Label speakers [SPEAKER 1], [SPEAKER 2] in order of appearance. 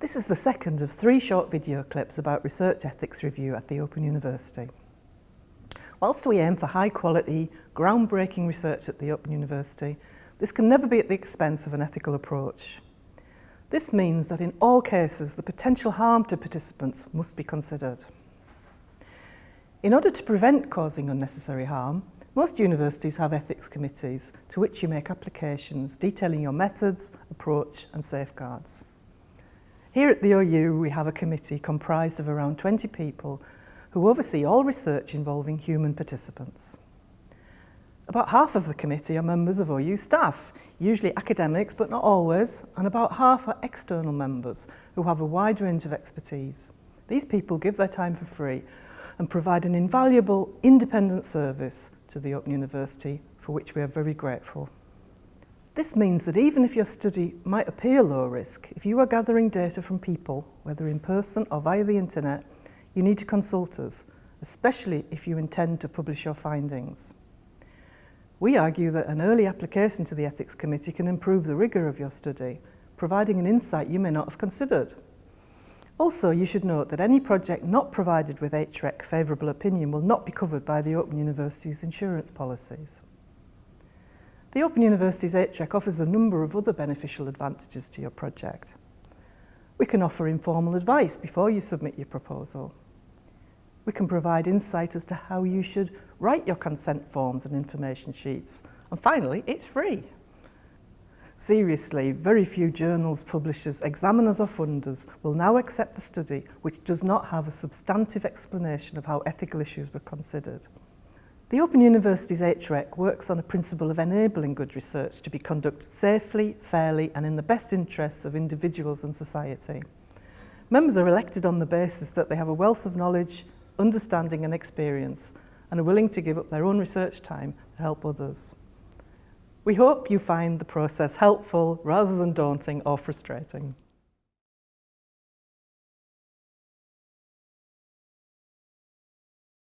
[SPEAKER 1] This is the second of three short video clips about research ethics review at the Open University. Whilst we aim for high quality, groundbreaking research at the Open University, this can never be at the expense of an ethical approach. This means that in all cases, the potential harm to participants must be considered. In order to prevent causing unnecessary harm, most universities have ethics committees to which you make applications detailing your methods, approach and safeguards. Here at the OU we have a committee comprised of around 20 people who oversee all research involving human participants. About half of the committee are members of OU staff, usually academics but not always, and about half are external members who have a wide range of expertise. These people give their time for free and provide an invaluable independent service to the Open University for which we are very grateful. This means that even if your study might appear low risk, if you are gathering data from people, whether in person or via the internet, you need to consult us, especially if you intend to publish your findings. We argue that an early application to the Ethics Committee can improve the rigour of your study, providing an insight you may not have considered. Also, you should note that any project not provided with HREC favourable opinion will not be covered by the Open University's insurance policies. The Open University's HREC offers a number of other beneficial advantages to your project. We can offer informal advice before you submit your proposal. We can provide insight as to how you should write your consent forms and information sheets. And finally, it's free. Seriously, very few journals, publishers, examiners or funders will now accept a study which does not have a substantive explanation of how ethical issues were considered. The Open University's HREC works on a principle of enabling good research to be conducted safely, fairly and in the best interests of individuals and society. Members are elected on the basis that they have a wealth of knowledge, understanding and experience and are willing to give up their own research time to help others. We hope you find the process helpful rather than daunting or frustrating.